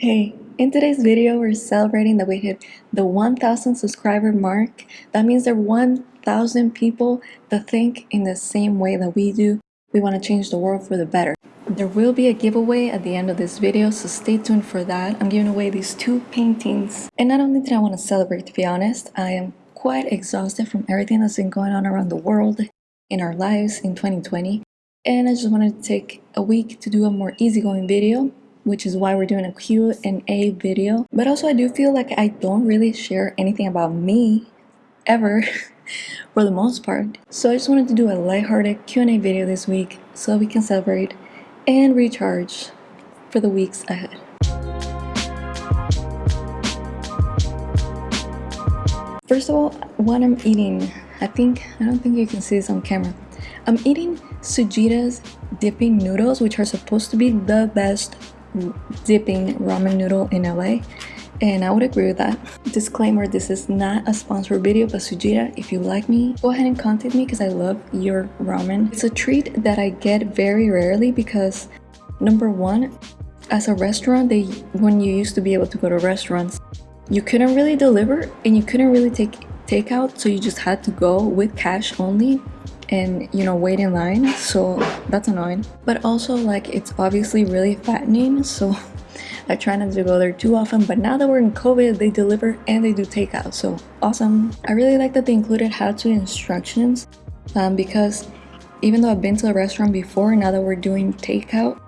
Hey, in today's video we're celebrating that we hit the 1000 subscriber mark. That means there are 1000 people that think in the same way that we do. We want to change the world for the better. There will be a giveaway at the end of this video, so stay tuned for that. I'm giving away these two paintings. And not only did I want to celebrate, to be honest, I am quite exhausted from everything that's been going on around the world, in our lives in 2020. And I just wanted to take a week to do a more easygoing video which is why we're doing a Q&A video. But also I do feel like I don't really share anything about me ever for the most part. So I just wanted to do a lighthearted Q&A video this week so we can celebrate and recharge for the weeks ahead. First of all, what I'm eating, I think, I don't think you can see this on camera. I'm eating Tsujita's dipping noodles, which are supposed to be the best dipping ramen noodle in LA and I would agree with that. Disclaimer, this is not a sponsored video, but Tsujita, if you like me, go ahead and contact me because I love your ramen. It's a treat that I get very rarely because number one, as a restaurant, they when you used to be able to go to restaurants, you couldn't really deliver and you couldn't really take takeout, so you just had to go with cash only and you know wait in line. So that's annoying. But also like it's obviously really fattening. So I try not to go there too often. But now that we're in COVID they deliver and they do takeout. So awesome. I really like that they included how-to instructions um, because even though I've been to a restaurant before now that we're doing takeout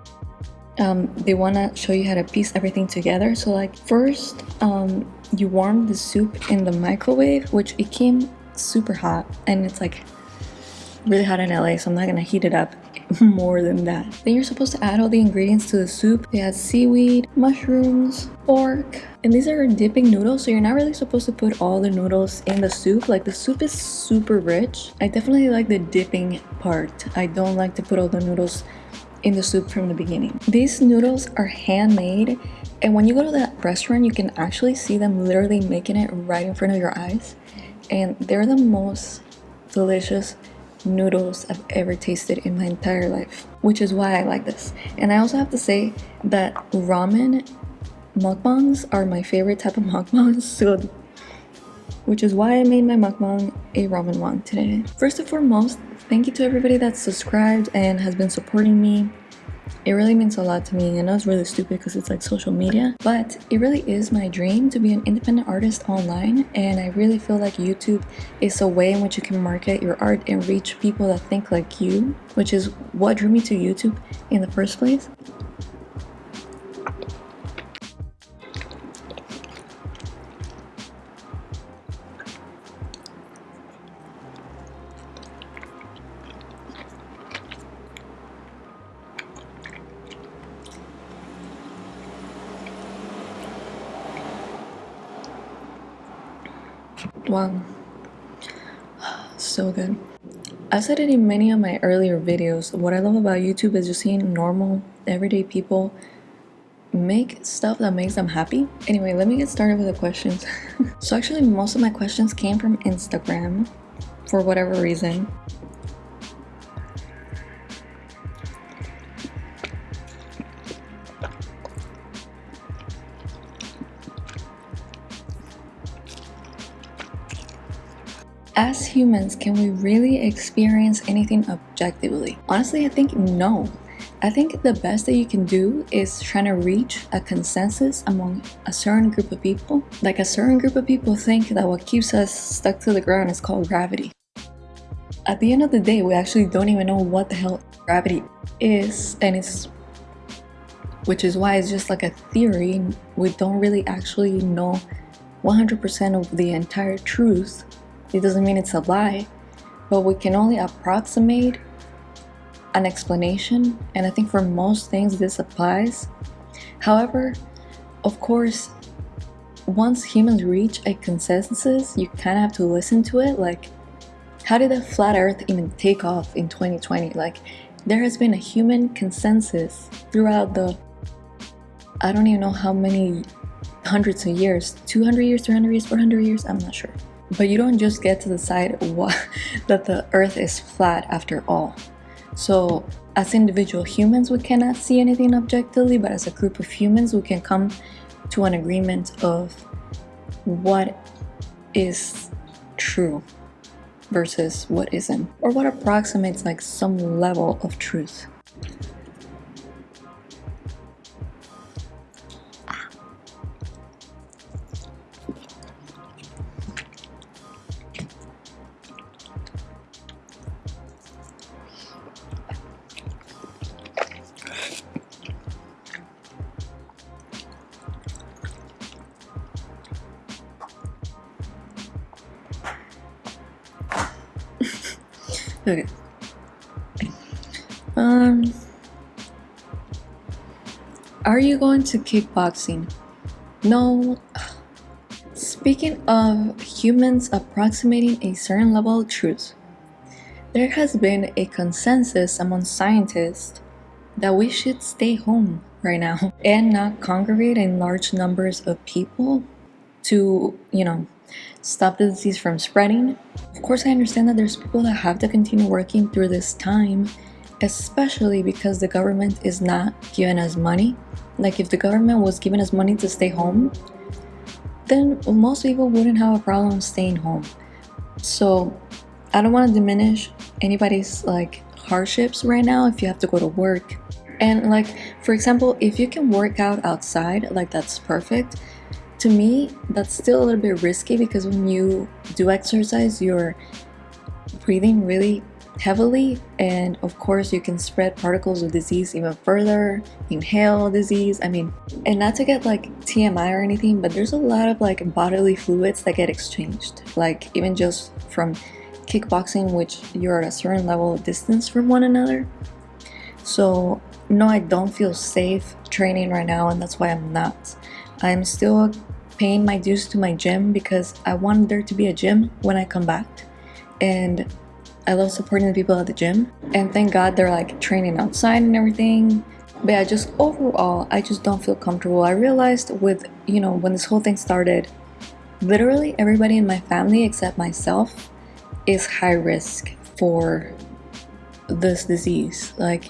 um, they want to show you how to piece everything together. So like first um, you warm the soup in the microwave which it came super hot. And it's like really hot in LA, so I'm not gonna heat it up more than that. Then you're supposed to add all the ingredients to the soup. They add seaweed, mushrooms, pork, and these are dipping noodles, so you're not really supposed to put all the noodles in the soup. Like the soup is super rich. I definitely like the dipping part. I don't like to put all the noodles in the soup from the beginning. These noodles are handmade and when you go to that restaurant, you can actually see them literally making it right in front of your eyes. And they're the most delicious noodles I've ever tasted in my entire life, which is why I like this. And I also have to say that ramen mukbangs are my favorite type of mukbangs, so which is why I made my mukbang a ramen one today. First and foremost, thank you to everybody that's subscribed and has been supporting me it really means a lot to me. I know it's really stupid because it's like social media, but it really is my dream to be an independent artist online. And I really feel like YouTube is a way in which you can market your art and reach people that think like you, which is what drew me to YouTube in the first place. Wow. So good. I said it in many of my earlier videos. What I love about YouTube is just seeing normal, everyday people make stuff that makes them happy. Anyway, let me get started with the questions. so actually, most of my questions came from Instagram for whatever reason. As humans, can we really experience anything objectively? Honestly, I think no. I think the best that you can do is trying to reach a consensus among a certain group of people. Like a certain group of people think that what keeps us stuck to the ground is called gravity. At the end of the day, we actually don't even know what the hell gravity is and it's which is why it's just like a theory. We don't really actually know 100% of the entire truth it doesn't mean it's a lie, but we can only approximate an explanation, and I think for most things this applies. However, of course, once humans reach a consensus, you kind of have to listen to it. Like, how did the flat earth even take off in 2020? Like, there has been a human consensus throughout the, I don't even know how many hundreds of years, 200 years, 300 years, 400 years, I'm not sure. But you don't just get to decide what, that the earth is flat after all. So as individual humans we cannot see anything objectively but as a group of humans we can come to an agreement of what is true versus what isn't or what approximates like some level of truth Are you going to kickboxing? No. Speaking of humans approximating a certain level of truth, there has been a consensus among scientists that we should stay home right now and not congregate in large numbers of people to, you know, stop the disease from spreading. Of course, I understand that there's people that have to continue working through this time, especially because the government is not giving us money. Like, if the government was giving us money to stay home, then most people wouldn't have a problem staying home. So, I don't want to diminish anybody's like hardships right now if you have to go to work. And like, for example, if you can work out outside, like that's perfect to me that's still a little bit risky because when you do exercise you're breathing really heavily and of course you can spread particles of disease even further inhale disease i mean and not to get like tmi or anything but there's a lot of like bodily fluids that get exchanged like even just from kickboxing which you're at a certain level of distance from one another so no i don't feel safe training right now and that's why i'm not i'm still paying my dues to my gym because I want there to be a gym when I come back. And I love supporting the people at the gym. And thank God they're like training outside and everything. But yeah, just overall, I just don't feel comfortable. I realized with, you know, when this whole thing started, literally everybody in my family except myself is high risk for this disease. Like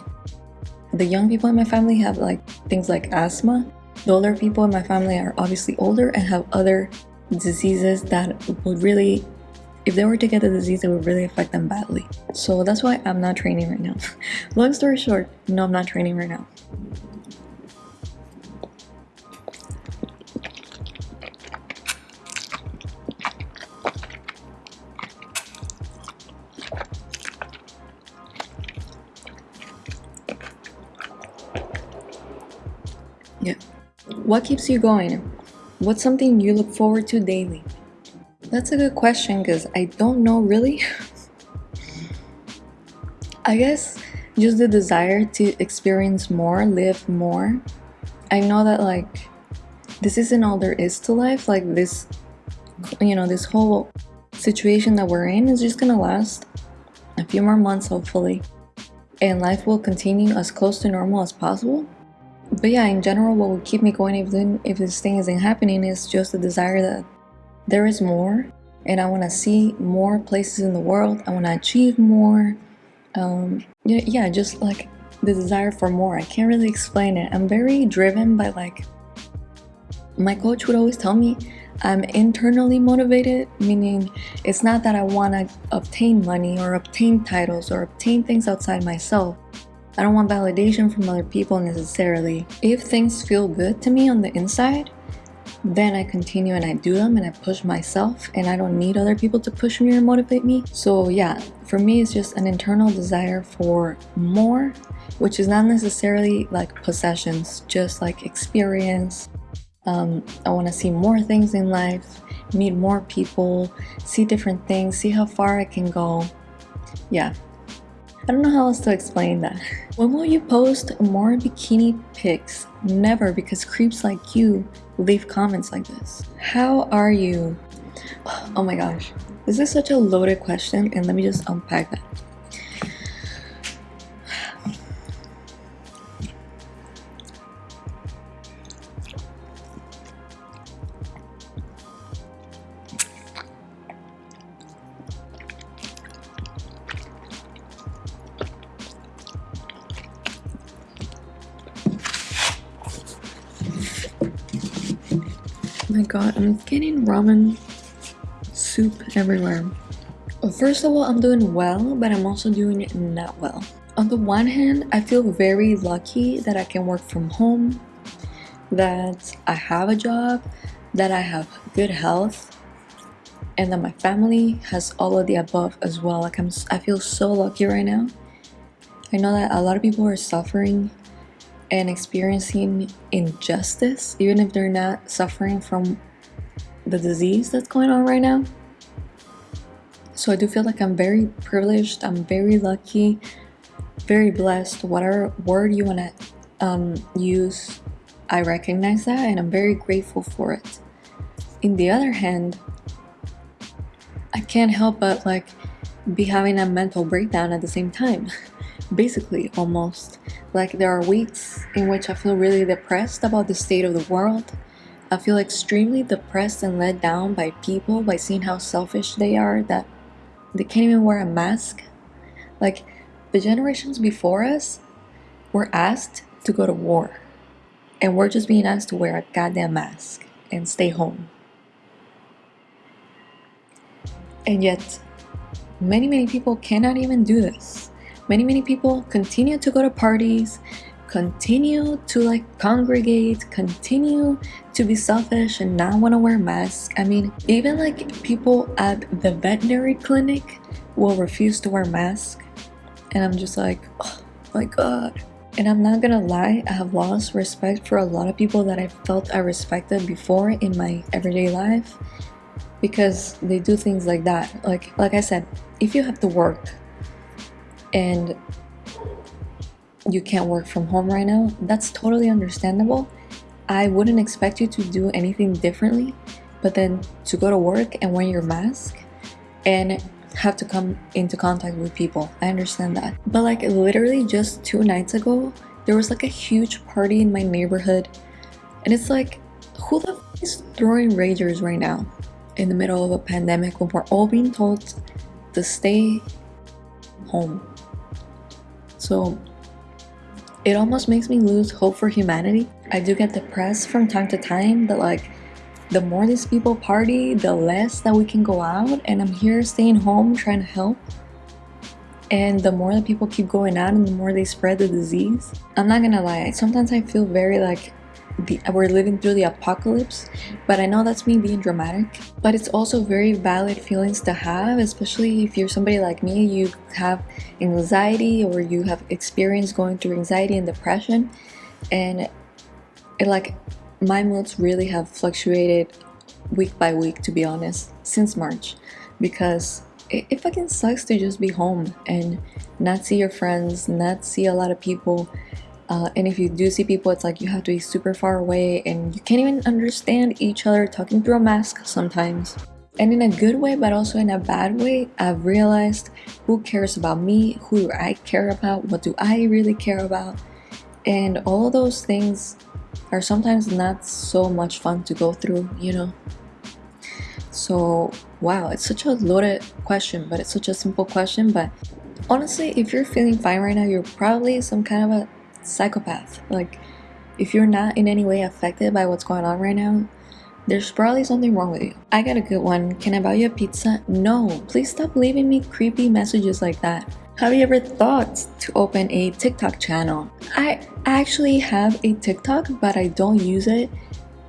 the young people in my family have like things like asthma the older people in my family are obviously older and have other diseases that would really if they were to get the disease it would really affect them badly so that's why i'm not training right now long story short no i'm not training right now yeah what keeps you going? What's something you look forward to daily? That's a good question because I don't know really. I guess just the desire to experience more, live more. I know that like this isn't all there is to life. Like this, you know, this whole situation that we're in is just gonna last a few more months hopefully. And life will continue as close to normal as possible but yeah in general what would keep me going if this thing isn't happening is just the desire that there is more and i want to see more places in the world. I want to achieve more. Um yeah, yeah just like the desire for more. I can't really explain it. I'm very driven by like my coach would always tell me i'm internally motivated meaning it's not that i want to obtain money or obtain titles or obtain things outside myself. I don't want validation from other people necessarily. If things feel good to me on the inside, then I continue and I do them and I push myself and I don't need other people to push me or motivate me. So yeah, for me it's just an internal desire for more, which is not necessarily like possessions, just like experience. Um, I want to see more things in life, meet more people, see different things, see how far I can go. Yeah, I don't know how else to explain that. When will you post more bikini pics? Never, because creeps like you leave comments like this. How are you? Oh my gosh. This is such a loaded question and let me just unpack that. My god, I'm getting ramen soup everywhere. First of all, I'm doing well, but I'm also doing not well. On the one hand, I feel very lucky that I can work from home, that I have a job, that I have good health, and that my family has all of the above as well. Like I'm, I feel so lucky right now. I know that a lot of people are suffering and experiencing injustice, even if they're not suffering from the disease that's going on right now. So I do feel like I'm very privileged, I'm very lucky, very blessed, whatever word you want to um, use, I recognize that and I'm very grateful for it. In the other hand, I can't help but like be having a mental breakdown at the same time. Basically, almost. Like there are weeks in which I feel really depressed about the state of the world. I feel extremely depressed and let down by people by seeing how selfish they are that they can't even wear a mask. Like the generations before us were asked to go to war. And we're just being asked to wear a goddamn mask and stay home. And yet, many, many people cannot even do this. Many, many people continue to go to parties, continue to like congregate, continue to be selfish and not want to wear masks. I mean, even like people at the veterinary clinic will refuse to wear masks. And I'm just like, oh my god. And I'm not gonna lie, I have lost respect for a lot of people that I felt I respected before in my everyday life because they do things like that like like i said if you have to work and you can't work from home right now that's totally understandable. I wouldn't expect you to do anything differently but then to go to work and wear your mask and have to come into contact with people. I understand that. But like literally just two nights ago there was like a huge party in my neighborhood and it's like who the f is throwing ragers right now in the middle of a pandemic when we're all being told to stay home. So it almost makes me lose hope for humanity. I do get depressed from time to time that like the more these people party, the less that we can go out and I'm here staying home trying to help. And the more that people keep going out and the more they spread the disease. I'm not gonna lie, sometimes I feel very like the, we're living through the apocalypse but i know that's me being dramatic but it's also very valid feelings to have especially if you're somebody like me you have anxiety or you have experience going through anxiety and depression and it like my moods really have fluctuated week by week to be honest since march because it, it fucking sucks to just be home and not see your friends not see a lot of people uh, and if you do see people, it's like you have to be super far away and you can't even understand each other talking through a mask sometimes. And in a good way, but also in a bad way, I've realized who cares about me, who do I care about, what do I really care about. And all those things are sometimes not so much fun to go through, you know? So, wow, it's such a loaded question, but it's such a simple question. But honestly, if you're feeling fine right now, you're probably some kind of a psychopath. Like, if you're not in any way affected by what's going on right now, there's probably something wrong with you. I got a good one. Can I buy you a pizza? No, please stop leaving me creepy messages like that. Have you ever thought to open a TikTok channel? I actually have a TikTok, but I don't use it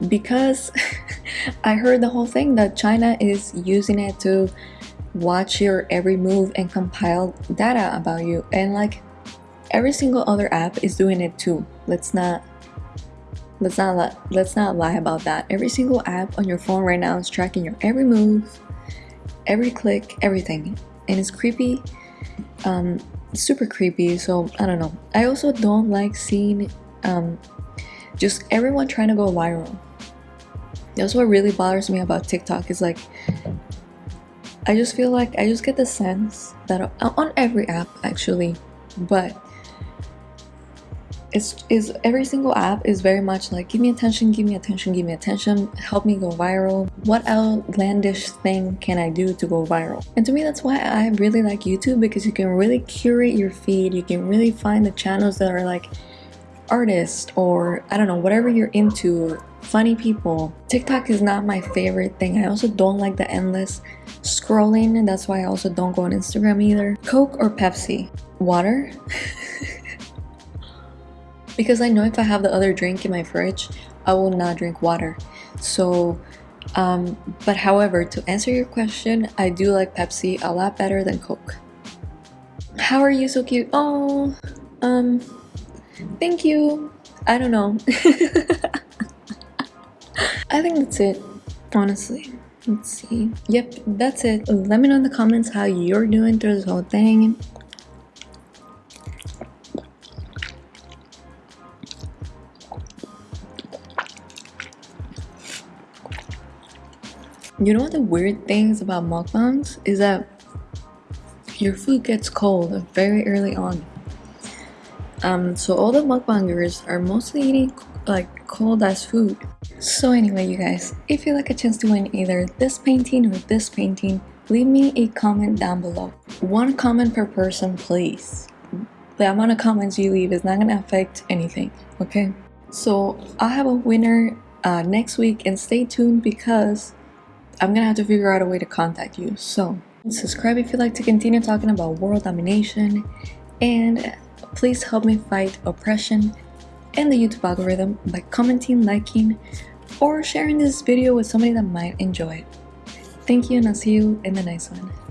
because I heard the whole thing that China is using it to watch your every move and compile data about you. And like, every single other app is doing it too. Let's not let's not let's not lie about that. Every single app on your phone right now is tracking your every move every click everything. And it's creepy um super creepy so i don't know. I also don't like seeing um just everyone trying to go viral. That's what really bothers me about tiktok. Is like i just feel like i just get the sense that on every app actually but it's is every single app is very much like give me attention give me attention give me attention help me go viral what outlandish thing can i do to go viral and to me that's why i really like youtube because you can really curate your feed you can really find the channels that are like artists or i don't know whatever you're into funny people. TikTok is not my favorite thing. I also don't like the endless scrolling and that's why I also don't go on Instagram either. Coke or Pepsi? Water? because I know if I have the other drink in my fridge, I will not drink water. So, um, but however, to answer your question, I do like Pepsi a lot better than Coke. How are you so cute? Oh, um, thank you. I don't know. I think that's it, honestly. Let's see. Yep, that's it. Let me know in the comments how you're doing through this whole thing. You know the weird things about mukbangs is that your food gets cold very early on. Um, so all the mukbangers are mostly eating like cold as food. So anyway you guys, if you like a chance to win either this painting or this painting, leave me a comment down below. One comment per person please. The amount of comments you leave is not gonna affect anything, okay? So I'll have a winner uh, next week and stay tuned because I'm gonna have to figure out a way to contact you. So subscribe if you'd like to continue talking about world domination and please help me fight oppression and the YouTube algorithm by commenting, liking, or sharing this video with somebody that might enjoy it. Thank you and I'll see you in the next one.